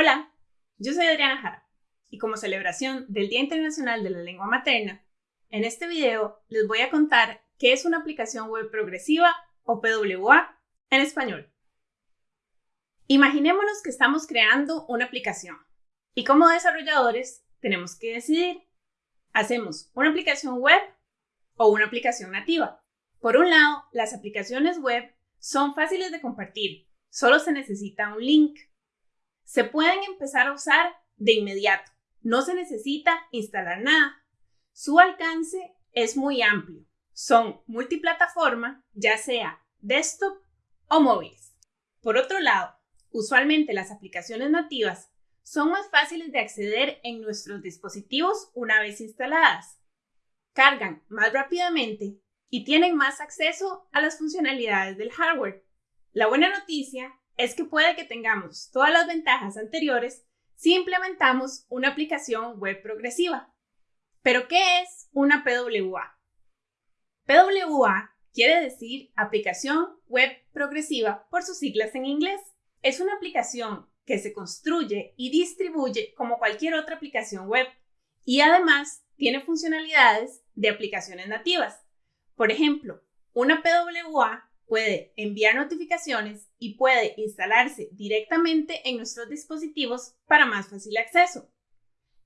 Hola, yo soy Adriana Jara y como celebración del Día Internacional de la Lengua Materna, en este video les voy a contar qué es una aplicación web progresiva o PWA en español. Imaginémonos que estamos creando una aplicación y como desarrolladores tenemos que decidir, ¿hacemos una aplicación web o una aplicación nativa? Por un lado, las aplicaciones web son fáciles de compartir, solo se necesita un link se pueden empezar a usar de inmediato. No se necesita instalar nada. Su alcance es muy amplio. Son multiplataforma, ya sea desktop o móviles. Por otro lado, usualmente las aplicaciones nativas son más fáciles de acceder en nuestros dispositivos una vez instaladas. Cargan más rápidamente y tienen más acceso a las funcionalidades del hardware. La buena noticia es que puede que tengamos todas las ventajas anteriores si implementamos una aplicación web progresiva. Pero, ¿qué es una PWA? PWA quiere decir aplicación web progresiva por sus siglas en inglés. Es una aplicación que se construye y distribuye como cualquier otra aplicación web y además tiene funcionalidades de aplicaciones nativas. Por ejemplo, una PWA puede enviar notificaciones y puede instalarse directamente en nuestros dispositivos para más fácil acceso.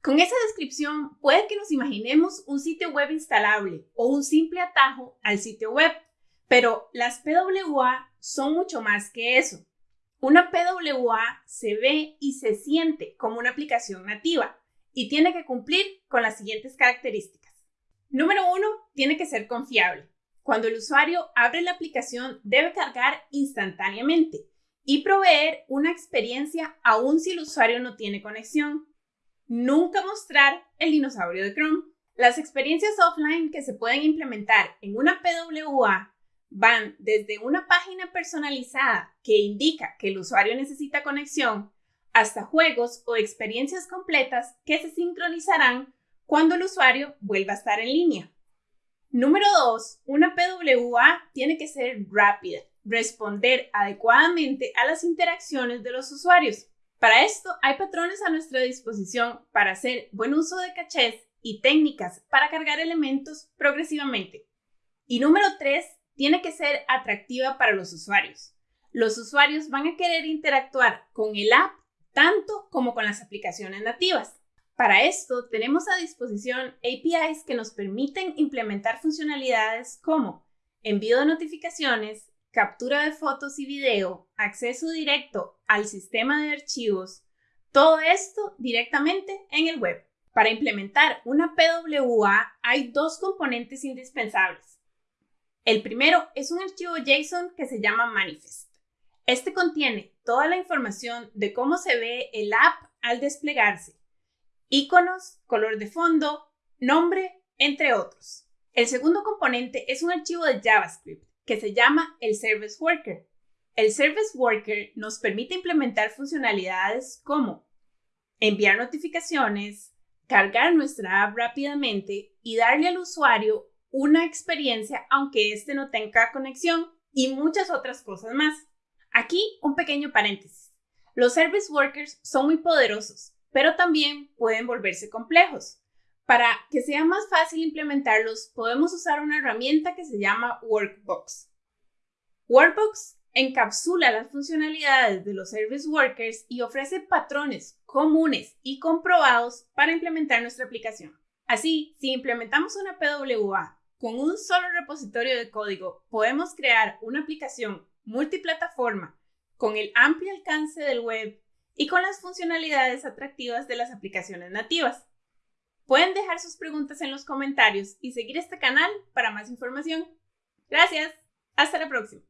Con esa descripción puede que nos imaginemos un sitio web instalable o un simple atajo al sitio web, pero las PWA son mucho más que eso. Una PWA se ve y se siente como una aplicación nativa y tiene que cumplir con las siguientes características. Número uno, tiene que ser confiable. Cuando el usuario abre la aplicación debe cargar instantáneamente y proveer una experiencia aun si el usuario no tiene conexión. Nunca mostrar el dinosaurio de Chrome. Las experiencias offline que se pueden implementar en una PWA van desde una página personalizada que indica que el usuario necesita conexión hasta juegos o experiencias completas que se sincronizarán cuando el usuario vuelva a estar en línea. Número 2. Una PWA tiene que ser rápida, responder adecuadamente a las interacciones de los usuarios. Para esto hay patrones a nuestra disposición para hacer buen uso de cachés y técnicas para cargar elementos progresivamente. Y número 3. Tiene que ser atractiva para los usuarios. Los usuarios van a querer interactuar con el app tanto como con las aplicaciones nativas. Para esto tenemos a disposición APIs que nos permiten implementar funcionalidades como envío de notificaciones, captura de fotos y video, acceso directo al sistema de archivos, todo esto directamente en el web. Para implementar una PWA hay dos componentes indispensables. El primero es un archivo JSON que se llama Manifest. Este contiene toda la información de cómo se ve el app al desplegarse iconos, color de fondo, nombre, entre otros. El segundo componente es un archivo de JavaScript que se llama el Service Worker. El Service Worker nos permite implementar funcionalidades como enviar notificaciones, cargar nuestra app rápidamente y darle al usuario una experiencia aunque éste no tenga conexión y muchas otras cosas más. Aquí un pequeño paréntesis. Los Service Workers son muy poderosos pero también pueden volverse complejos. Para que sea más fácil implementarlos, podemos usar una herramienta que se llama Workbox. Workbox encapsula las funcionalidades de los service workers y ofrece patrones comunes y comprobados para implementar nuestra aplicación. Así, si implementamos una PWA con un solo repositorio de código, podemos crear una aplicación multiplataforma con el amplio alcance del web y con las funcionalidades atractivas de las aplicaciones nativas. Pueden dejar sus preguntas en los comentarios y seguir este canal para más información. Gracias. Hasta la próxima.